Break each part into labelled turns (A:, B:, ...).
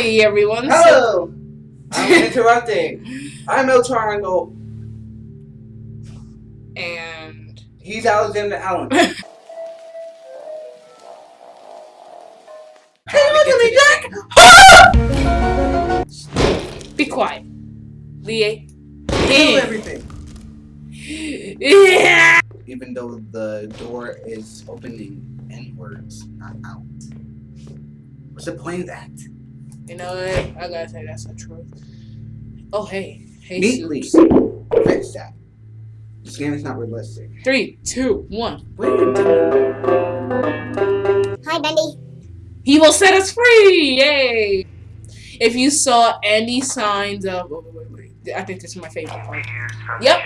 A: Hi, everyone.
B: Hello. I'm interrupting. I'm El Triangle.
A: And
B: He's Alexander Allen.
A: hey,
B: look at me, Jack!
A: Be quiet. Lee.
B: Kill everything.
A: Yeah.
B: Even though the door is opening inwards, not out. What's the point of that?
A: You know what? I gotta say that's the truth. Oh, hey. Hey,
B: Neatly. Fix that. This game is not realistic.
A: Three, two, one.
B: What are you doing?
C: Hi, Bendy.
A: He will set us free! Yay! If you saw any signs of. Oh, wait, wait, wait. I think this is my favorite part. Yep.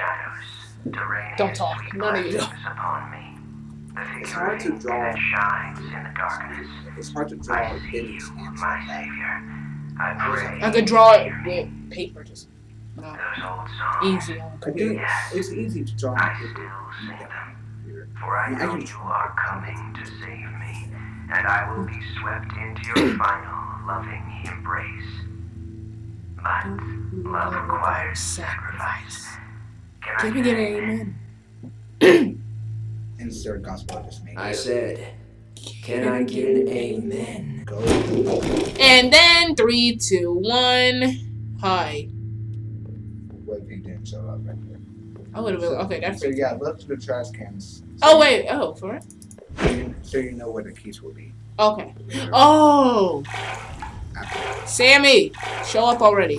A: Don't talk. None of you.
B: It's hard to draw.
D: shines in the darkness.
B: It's hard to draw
D: I see
B: Benny's
D: you,
B: hands
D: my savior. I pray.
A: I could draw it with paper, just. No.
D: Those old songs.
A: Easy on
B: I do.
A: computer.
B: It's easy to draw.
D: I
B: on
D: still
B: paper.
D: sing them. For I
B: I
D: know
B: can
D: you are coming to save me, and I will be swept into your final loving embrace. But love requires sacrifice. Can I
A: Can we
D: get
A: get
D: an
A: an
D: amen?
A: amen?
B: Insert gospel I just made.
E: I said, can I get an amen?
B: Go.
A: And then three, two, one. Hi.
B: What if he didn't show up right there?
A: I would have been okay. That's
B: So yeah, look to the trash cans.
A: Oh wait. Oh, for it.
B: So you, so you know where the keys will be.
A: Okay. Oh, Sammy, show up already.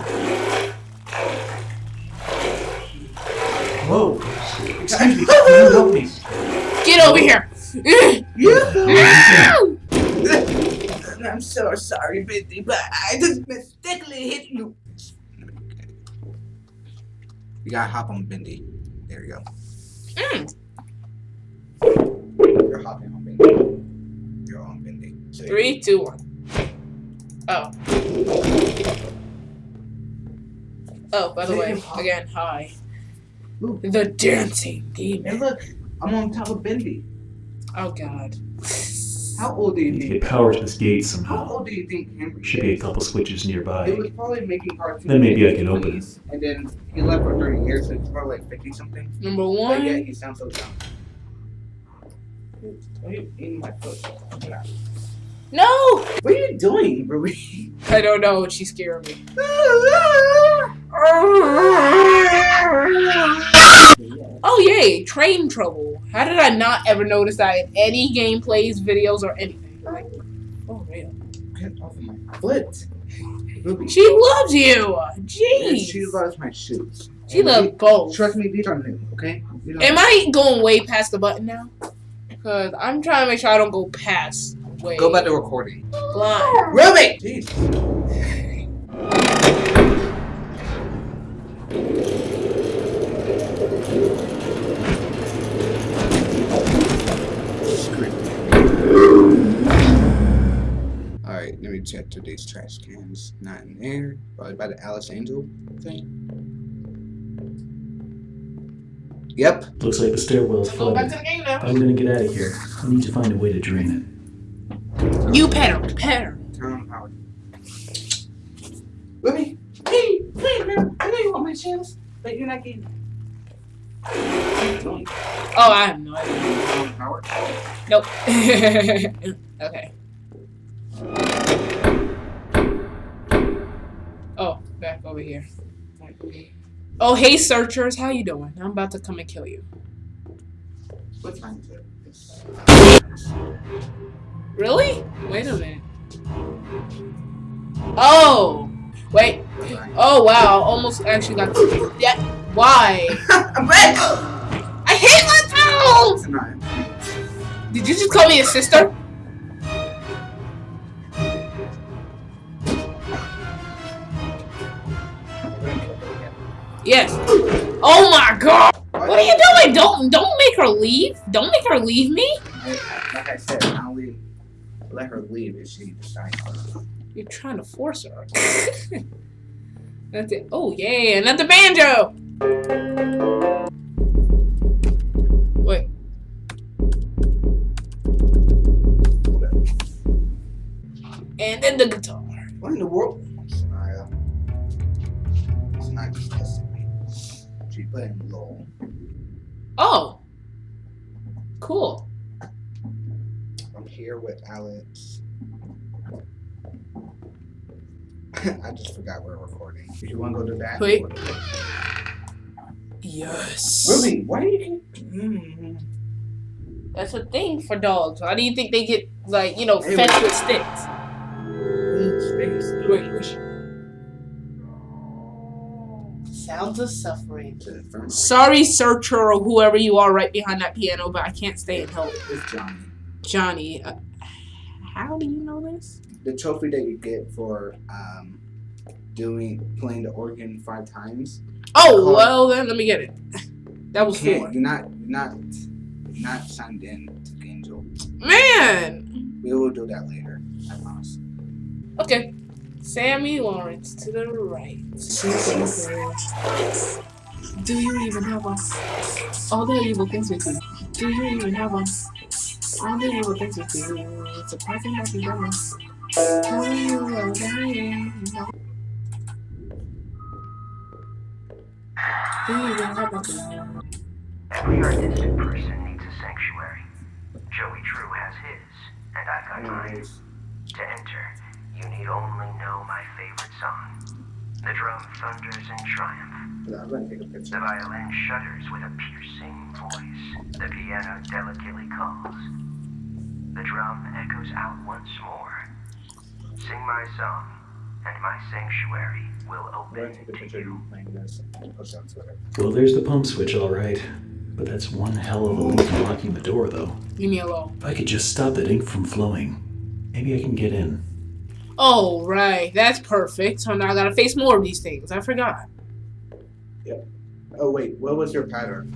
F: Whoa. Excuse me. Can you help me?
A: Get over here.
B: I'm so sorry, Bendy, but I just mistakenly hit you. You gotta hop on Bendy. There you go.
A: Mm.
B: You're hopping on Bendy. You're on Bendy. So
A: Three, two, one. Oh. Oh, by the way, again, hi.
B: Ooh.
A: The dancing demon.
B: look, I'm on top of Bendy.
A: Oh God.
B: How old do you think?
F: get power to this gate somehow.
B: How
F: somehow.
B: old do you think Henry
F: Should be a couple switches nearby.
B: It was probably making cartoons.
F: Then maybe I can open it.
B: And then he left for 30 years, so he's probably like 50 something.
A: Number
B: But yeah, he sounds so young. Why are you eating my foot?
A: No.
B: What are you doing, Ruby?
A: I don't know. She's scaring me. Oh yay! Train trouble. How did I not ever notice that in any gameplays, videos, or anything? Oh. Like, oh real.
B: Get off of my foot. Ruby.
A: She loves you.
B: And
A: Jeez.
B: she loves my shoes.
A: She
B: And
A: loves
B: the-
A: both.
B: Trust me, these are new, okay?
A: Am I going way past the button now? Cause I'm trying to make sure I don't go past. Way
B: Go back to recording.
A: blind.
B: Ruby! Jeez. Alright, let me check today's trash cans. Not in there. Probably by the Alice Angel thing. Yep.
F: Looks like the stairwell's
A: Go back to
F: flooded.
A: the game now.
F: I'm gonna get out of here, I need to find a way to drain it.
A: You pet her. Pet her.
B: Turn on power. Ruby! Hey! Wait, man. I know you want my chance, but you're not getting it.
A: Oh, I have no idea.
B: Turn on power.
A: Nope. okay. Oh, back over here. Oh, hey, searchers. How you doing? I'm about to come and kill you.
B: What time is it?
A: Really? Wait a minute. Oh! Wait. Oh, wow. Almost actually got... Yeah. Why?
B: I'm back!
A: I hate myself! Did you just call me a sister? Yes. Oh my god! What are you doing? Don't don't make her leave. Don't make her leave me.
B: Like I said, I'll leave. let her leave if she decides.
A: You're trying to force her. That's it. Oh yeah, another banjo. Wait. And then the guitar.
B: What? in the world? Smile. Uh, it's not just testing me. She playing in low.
A: Oh. Cool.
B: I'm here with Alex. I just forgot we're recording. If you want to go to that.
A: Wait.
B: go to that.
A: Yes.
B: Ruby, why do you keep. Mm.
A: That's a thing for dogs. Why do you think they get like you know
B: Hey,
A: fed with sticks? Wait, wait. Sounds of suffering.
B: To the infirmary.
A: Sorry, searcher or whoever you are right behind that piano, but I can't stay and help.
B: It's Johnny.
A: Johnny, uh, how do you know this?
B: The trophy that you get for um, doing playing the organ five times.
A: Oh,
B: Call-
A: well then, let me get it. That was
B: Can't-
A: four.
B: You're not. You're not. You're not signed in to Angel.
A: Man!
B: We will do that later. I promise.
A: Okay. Sammy Lawrence to the right. Do you even have one? All the evil things with you. Do you even have one? All the evil things with you. It's a present that you don't Tell me you are dying. Do you even have one?
D: Every artistic person needs a sanctuary. Joey Drew has his, and I've got mine. To enter, you need only know my favorite song. The drum thunders in triumph.
B: I'm gonna take a
D: The violin shudders with a piercing voice. The piano delicately calls. The drum echoes out once more. Sing my song, and my sanctuary will open
B: gonna take a
D: to
B: picture of
D: you.
B: you playing this and post it on Twitter.
F: Well, there's the pump switch, all right. But that's one hell of a leak blocking the door, though.
A: Leave me alone.
F: If I could just stop that ink from flowing, maybe I can get in.
A: Oh, right. That's perfect. So now I gotta face more of these things. I forgot.
B: Oh wait, what was your pattern?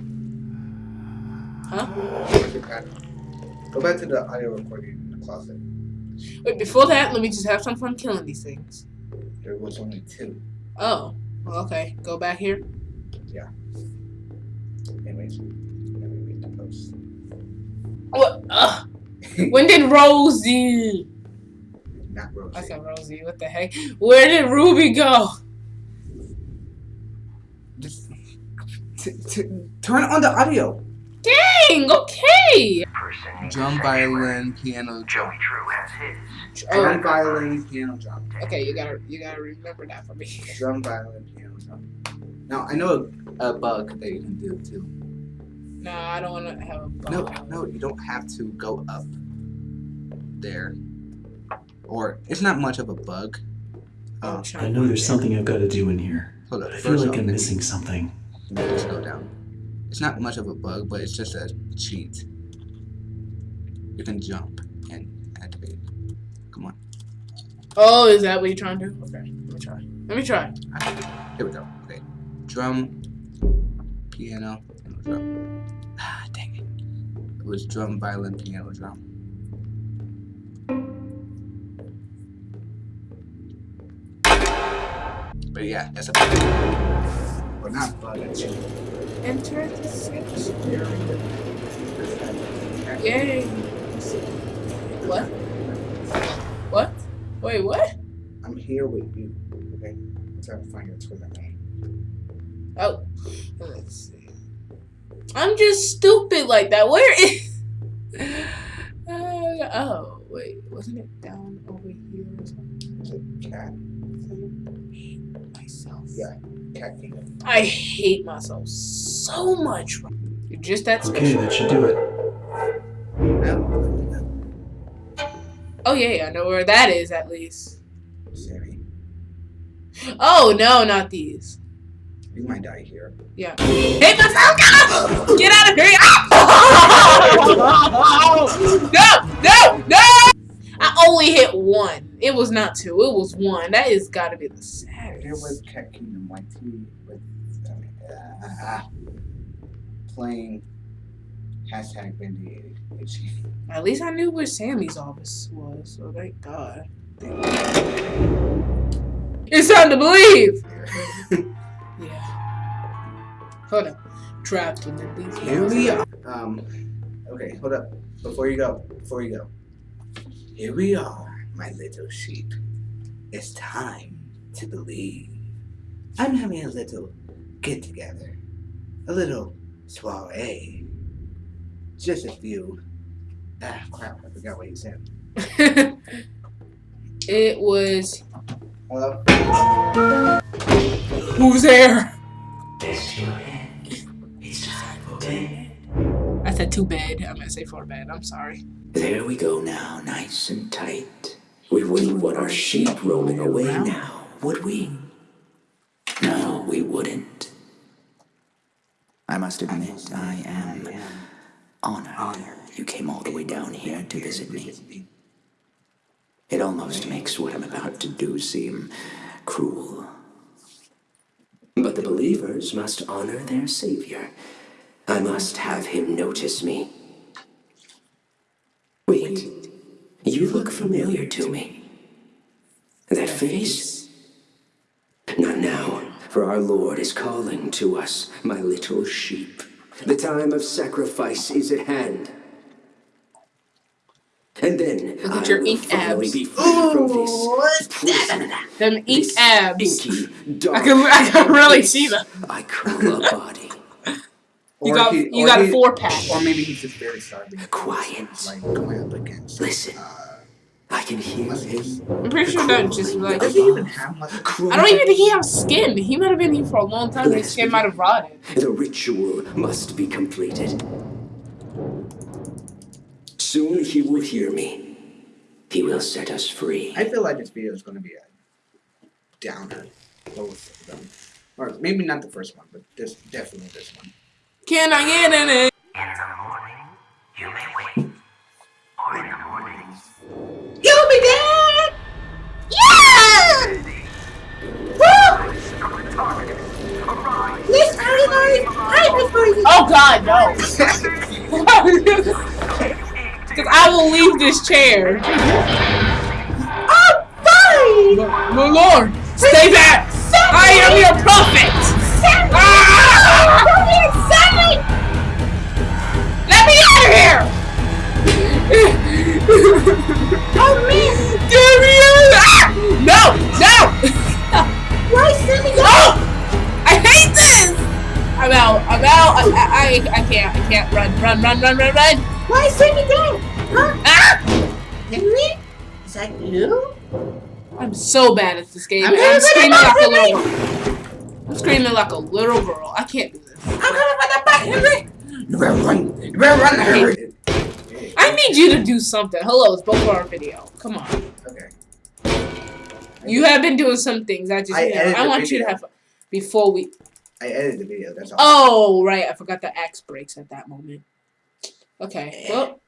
A: Huh?
B: What was your pattern? Go back to the audio recording in the closet.
A: Wait, before that, let me just have some fun killing these things.
B: There was only two.
A: Oh, well, okay. Go back here. Yeah.
B: Anyways, let me read the post.
A: What? Ugh. When did Rosie?
B: Not Rosie.
A: I said Rosie. What the heck? Where did Ruby go?
B: Just t- t- turn on the audio.
A: Dang. Okay.
D: Person
B: Drum, violin, piano,
D: Joey. Drew has his.
B: Oh, drum,
A: Oh,
B: violin, piano, drum.
A: okay. You gotta, you gotta remember that for me.
B: Drum, violin, piano, drum. Now I know a, a bug that you can do too.
A: No, I don't want to have a. bug.
B: No, no, you don't have to go up there. Or it's not much of a bug.
A: I'm
B: Um,
F: I know there's something I've got to do in here.
B: hold up.
F: I feel like I'm missing something.
B: let me just go down. It's not much of a bug, but it's just a cheat. You can jump and activate. Come on.
A: Oh, is that what you're trying to do? Okay. Let me try. Let me try.
B: Here we go. Okay. Drum, piano, piano, drum. Ah, dang it. It was drum, violin, piano, drum. But yeah, that's a bug. Or not bug, it's cheat.
A: Enter the sanctuary. Yay. What? What? Wait, what?
B: I'm here with you. Okay? I'm trying to find your Twitter name.
A: Oh, let's see. I'm just stupid like that. Where is? Uh, oh, wait, wasn't it down over here or something?
B: Is it cat? Yeah. Cat kingdom.
A: I hate myself so much. You're just that
F: Okay, that should do it.
A: Oh yeah, yeah, I know where that is at least.
B: Sammy.
A: Oh no, not these.
B: You might die here.
A: Yeah. Hey, myself. No! Get out of here! Ah! No! No! No! I only hit one. It was not two. It was one. That is got to be the saddest.
B: It was Cat Kingdom YT with uh, playing hashtag Bendy
A: At least I knew where Sammy's office was. So thank God. It's time to believe. Yeah. Hold up. Trapped within these
B: Here we are. Um, okay, hold up. Before you go, before you go. Here we are, my little sheep. It's time to believe. I'm having a little get together, a little soiree. Just a few. Ah, crap! I forgot what you said.
A: it was
B: Hello.
A: who's there?
E: Rest your head. It's time for bed.
A: I said too bad. I'm gonna say four bed. I'm sorry.
E: There we go now, nice and tight. We wouldn't want our sheep roaming away now, would we? No, we wouldn't. I must admit, I am honored you came all the way down here to visit me. It almost makes what I'm about to do seem cruel. But the believers must honor their savior. I must have him notice me. Wait, you look familiar to me. That face? Not now, for our Lord is calling to us, my little sheep. The time of sacrifice is at hand. And then
A: Look at
E: I
A: your
E: will
A: ink
E: finally
A: abs.
E: be free from this prison.
A: Them ink
E: This
A: abs.
E: Inky,
A: I can I can really see them.
E: I call a body.
A: You got
B: he-
A: you
B: or
A: got a
B: he-
A: four pack.
B: Or maybe he's just very starving.
E: Quiet.
B: Like going up against.
E: Listen. Uh, I can hear him.
A: I'm pretty sure that just like
B: Does he even have much?
A: I don't even think he has skin. He might have been here for a long time. His skin might have rotted.
E: The ritual must be completed. Soon he will hear me. He will set us free.
B: I feel like this video is going to be a downer. Both of them. Or maybe not the first one, but this definitely this one.
A: Can I get in it?
D: In the morning, you may wait. Or in the morning,
C: You'll be dead! Yeah! Woo! This ordinary private for you.
A: Oh God, no! Because I will leave this chair.
C: Oh, fine!
A: My Lord, stay back! I am your prophet. Ah! Of here!
C: Oh, man!
A: Me out! Ah! No, no!
C: Why, Sammy?
A: No! I hate this! I'm out. I'm out. I, I, I, I can't. I can't run. Run. Run. Run. Run. Run.
C: Why, Sammy dead? Huh?
A: Ah!
C: Henry? Is that you?
A: I'm so bad at this game.
C: I'm
A: I'm, screaming like a little girl. I'm screaming like a little girl. I can't do this.
C: I'm coming for the butt, Henry!
B: You better run! You better run! Hurry!
A: I need you to do something. Hello, it's both of our video. Come on.
B: Okay.
A: You have been doing some things. I just,
B: I
A: you know,
B: edited
A: I want you to have. Before we.
B: I edited the video. That's all.
A: Oh, right. I forgot the axe breaks at that moment. Okay. Well,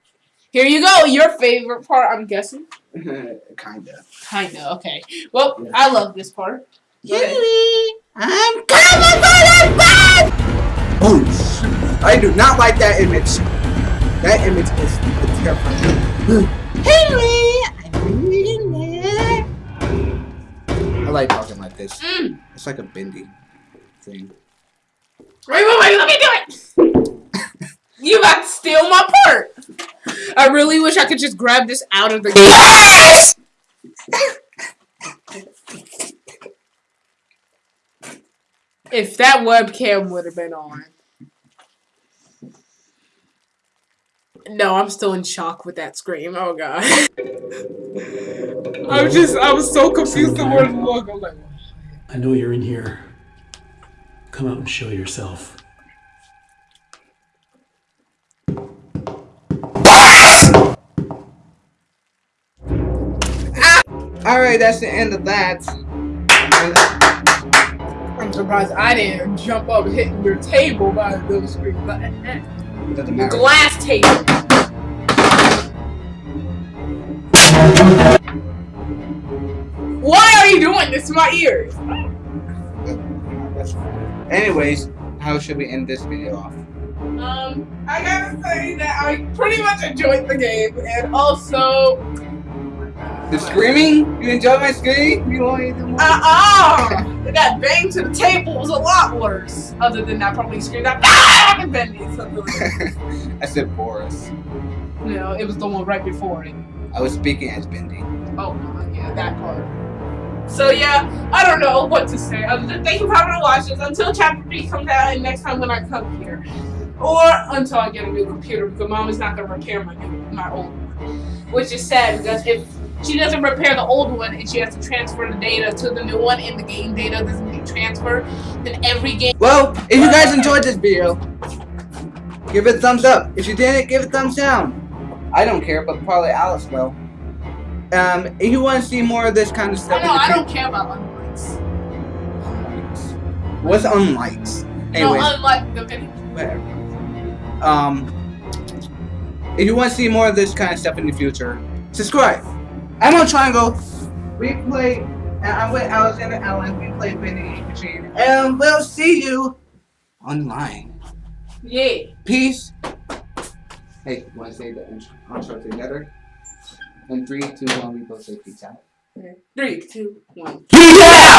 A: here you go. Your favorite part, I'm guessing.
B: Kinda.
A: Kinda. Okay. Well, I love this part.
C: Henry! I'm coming for the butt!
B: Oh, shoot. I do not like that image. That image is terrifying.
C: Henry! I'm reading there.
B: I like talking like this.
A: Mm.
B: It's like a bendy thing.
A: Wait, wait, wait. Let me do it. you about to steal my part. I really wish I could just grab this out of the game. if that webcam would have been on. No, I'm still in shock with that scream. Oh god. I was just, I was so confused the word look. I was like,
F: I know you're in here. Come out and show yourself.
B: Alright, that's the end of that.
A: I'm surprised I didn't jump up hitting your table by the scream. But, eh.
B: It doesn't matter.
A: Glass table. Why are you doing this to my ears?
B: Anyways, how should we end this video off?
A: Um, I gotta say that I pretty much enjoyed the game, and also,
B: The screaming? You enjoy my scream? You want more?
A: uh-uh! that bang to the table was a lot worse. Other than that, probably screamed out, ah! and then something like that.
B: I said Boris.
A: No, it was the one right before it.
B: I was speaking as Bendy.
A: Oh, no, yeah, that part. So yeah, I don't know what to say. Other than thank you for having to watch this until chapter three comes out and next time when I come here, or until I get a new computer because mom is not gonna repair my my old one, which is sad because if she doesn't repair the old one and she has to transfer the data to the new one and the game data doesn't get transferred, then every game.
B: Well, if you guys enjoyed this video, give it a thumbs up. If you didn't, give it a thumbs down. I don't care, but probably Alice will. Um, if you want to see more of this kind of
A: I
B: stuff,
A: know I don't care about unlikes.
B: What's unlikes?
A: No, unlike the video.
B: whatever. Um, if you want to see more of this kind of stuff in the future, subscribe. I'm on Triangle. We play, and I'm with Alexander Allen. We play Vinny Machine, and we'll see you online.
A: Yeah.
B: Peace. Hey, want to say the intro, together? In three, two, one, we both say peace out.
A: Three, two, one.
B: Peace out!